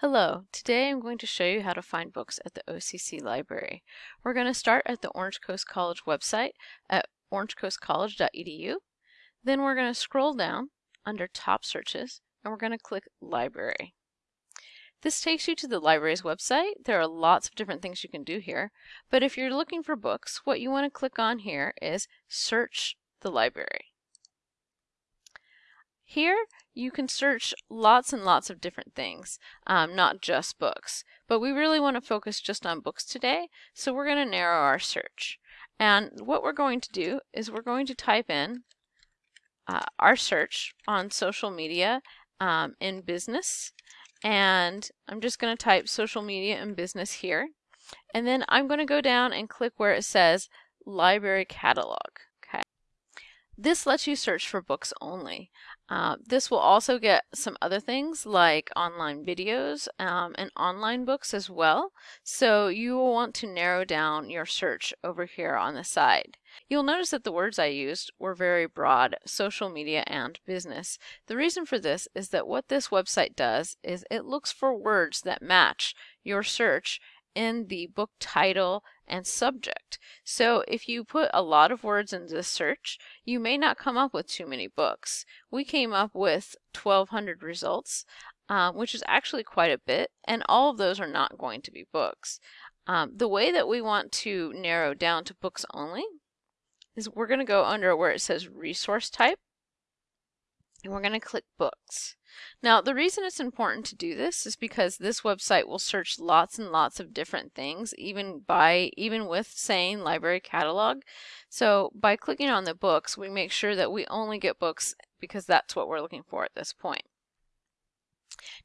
Hello, today I'm going to show you how to find books at the OCC library. We're going to start at the Orange Coast College website at orangecoastcollege.edu. Then we're going to scroll down under top searches and we're going to click library. This takes you to the library's website. There are lots of different things you can do here, but if you're looking for books, what you want to click on here is search the library. Here you can search lots and lots of different things, um, not just books. But we really want to focus just on books today, so we're going to narrow our search. And what we're going to do is we're going to type in uh, our search on social media um, in business. And I'm just going to type social media and business here. And then I'm going to go down and click where it says library catalog. Okay. This lets you search for books only. Uh, this will also get some other things like online videos um, and online books as well. So you will want to narrow down your search over here on the side. You'll notice that the words I used were very broad, social media and business. The reason for this is that what this website does is it looks for words that match your search in the book title and subject. So if you put a lot of words into the search, you may not come up with too many books. We came up with 1200 results, um, which is actually quite a bit, and all of those are not going to be books. Um, the way that we want to narrow down to books only is we're going to go under where it says resource type, and we're going to click books. Now, the reason it's important to do this is because this website will search lots and lots of different things, even by even with saying library catalog. So by clicking on the books, we make sure that we only get books because that's what we're looking for at this point.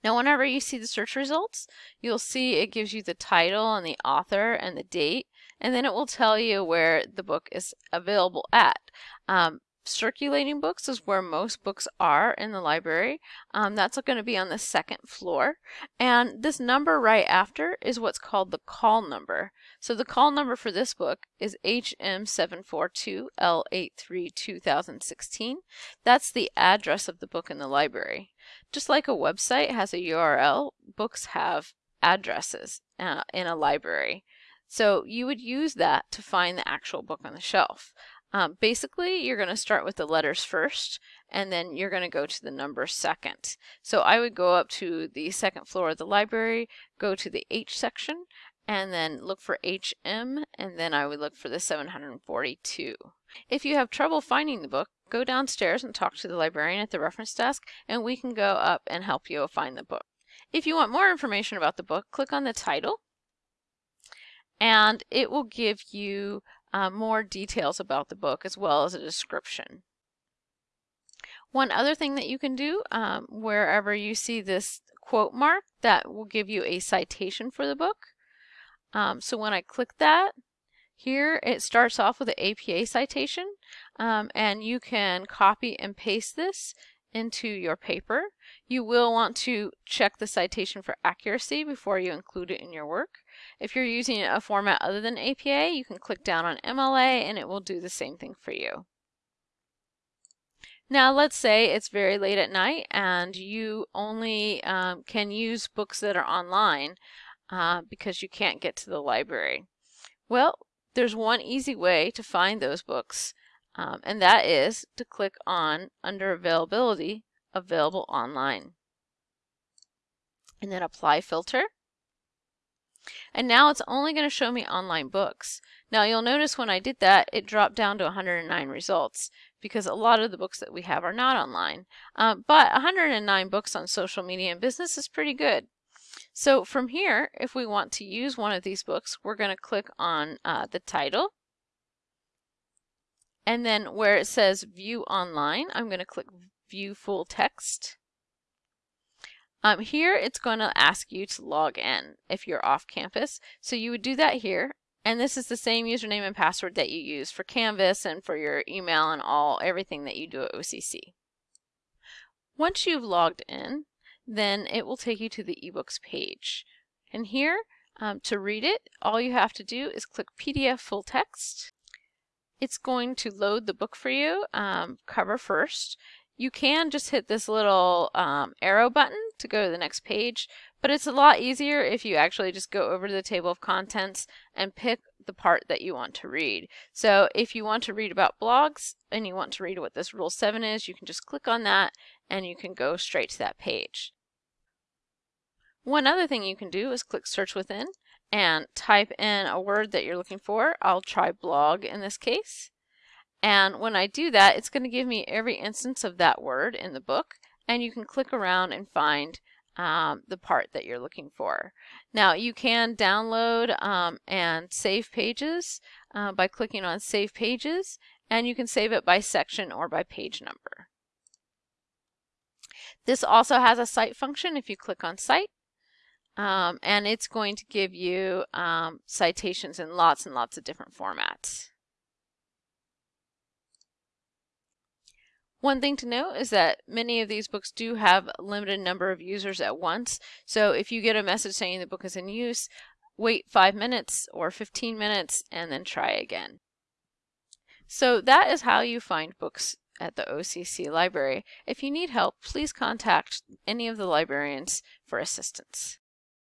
Now, whenever you see the search results, you'll see it gives you the title and the author and the date, and then it will tell you where the book is available at. Um, circulating books is where most books are in the library. Um, that's going to be on the second floor. And this number right after is what's called the call number. So the call number for this book is HM742L832016. That's the address of the book in the library. Just like a website has a URL, books have addresses uh, in a library. So you would use that to find the actual book on the shelf. Um, basically, you're going to start with the letters first, and then you're going to go to the number second. So I would go up to the second floor of the library, go to the H section, and then look for HM, and then I would look for the 742. If you have trouble finding the book, go downstairs and talk to the librarian at the reference desk, and we can go up and help you find the book. If you want more information about the book, click on the title, and it will give you uh, more details about the book as well as a description. One other thing that you can do, um, wherever you see this quote mark, that will give you a citation for the book. Um, so when I click that, here it starts off with an APA citation, um, and you can copy and paste this into your paper. You will want to check the citation for accuracy before you include it in your work. If you're using a format other than APA, you can click down on MLA and it will do the same thing for you. Now let's say it's very late at night and you only um, can use books that are online uh, because you can't get to the library. Well, there's one easy way to find those books um, and that is to click on under availability, available online. And then apply filter. And now it's only going to show me online books. Now you'll notice when I did that, it dropped down to 109 results because a lot of the books that we have are not online. Um, but 109 books on social media and business is pretty good. So from here, if we want to use one of these books, we're going to click on uh, the title and then where it says view online, I'm going to click view full text. Um, here it's going to ask you to log in if you're off campus. So you would do that here. And this is the same username and password that you use for Canvas and for your email and all everything that you do at OCC. Once you've logged in, then it will take you to the ebooks page. And here, um, to read it, all you have to do is click PDF full text it's going to load the book for you, um, cover first. You can just hit this little um, arrow button to go to the next page, but it's a lot easier if you actually just go over to the table of contents and pick the part that you want to read. So if you want to read about blogs and you want to read what this rule 7 is, you can just click on that and you can go straight to that page. One other thing you can do is click search within and type in a word that you're looking for. I'll try blog in this case. And when I do that, it's going to give me every instance of that word in the book. And you can click around and find um, the part that you're looking for. Now you can download um, and save pages uh, by clicking on Save Pages, and you can save it by section or by page number. This also has a cite function if you click on cite. Um, and it's going to give you um, citations in lots and lots of different formats. One thing to note is that many of these books do have a limited number of users at once. So if you get a message saying the book is in use, wait five minutes or 15 minutes and then try again. So that is how you find books at the OCC library. If you need help, please contact any of the librarians for assistance.